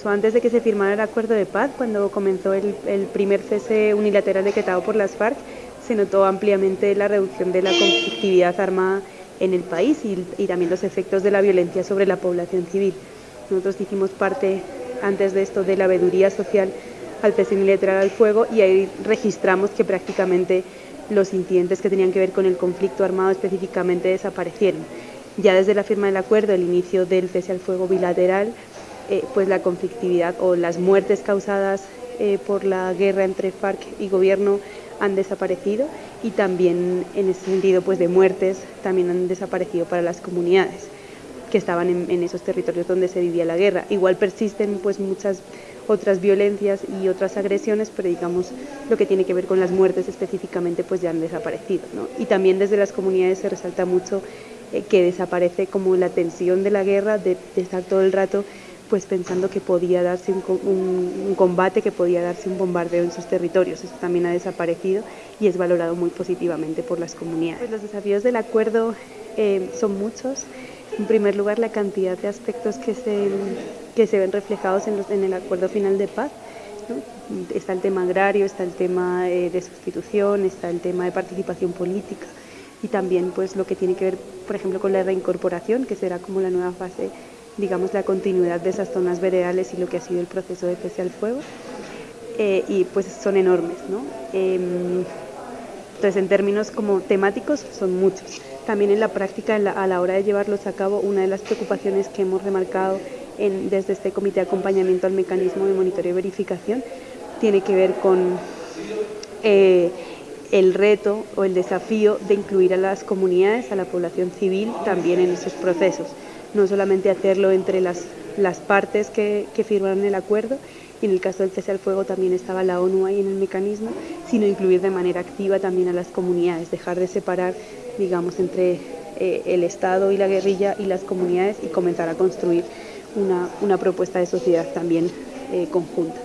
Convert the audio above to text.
incluso antes de que se firmara el acuerdo de paz, cuando comenzó el, primer cese unilateral decretado por las FARC, se notó ampliamente la reducción de la conflictividad armada en el país y, también los efectos de la violencia sobre la población civil. Nosotros hicimos parte antes de esto de la veeduría social al cese unilateral al fuego y ahí registramos que prácticamente los incidentes que tenían que ver con el conflicto armado específicamente desaparecieron. Ya desde la firma del acuerdo, el inicio del cese al fuego bilateral, eh, pues la conflictividad o las muertes causadas eh, por la guerra entre FARC y gobierno han desaparecido y también en ese sentido pues de muertes también han desaparecido para las comunidades que estaban en, esos territorios donde se vivía la guerra. Igual persisten pues muchas otras violencias y otras agresiones, pero digamos lo que tiene que ver con las muertes específicamente pues ya han desaparecido. Y también desde las comunidades se resalta mucho eh, que desaparece como la tensión de la guerra, de, estar todo el rato pues pensando que podía darse un, combate, que podía darse un bombardeo en sus territorios. Eso también ha desaparecido y es valorado muy positivamente por las comunidades. Pues los desafíos del acuerdo eh, son muchos. En primer lugar, la cantidad de aspectos que se, que se ven reflejados en, en el acuerdo final de paz. Está el tema agrario, está el tema eh, de sustitución, está el tema de participación política y también pues lo que tiene que ver, por ejemplo, con la reincorporación, que será como la nueva fase, digamos, la continuidad de esas zonas veredales y lo que ha sido el proceso de cese al fuego. Eh, y pues son enormes, ¿no? Em, entonces, en términos como temáticos, son muchos. También en la práctica, a la hora de llevarlos a cabo, una de las preocupaciones que hemos remarcado desde este comité de acompañamiento al mecanismo de monitoreo y verificación tiene que ver con eh, el reto o el desafío de incluir a las comunidades, a la población civil también en esos procesos. No solamente hacerlo entre las, las partes que, que firmaron el acuerdo, y en el caso del cese al fuego también estaba la ONU ahí en el mecanismo, sino incluir de manera activa también a las comunidades, dejar de separar, digamos, entre eh, el Estado y la guerrilla y las comunidades y comenzar a construir una, una propuesta de sociedad también eh, conjunta.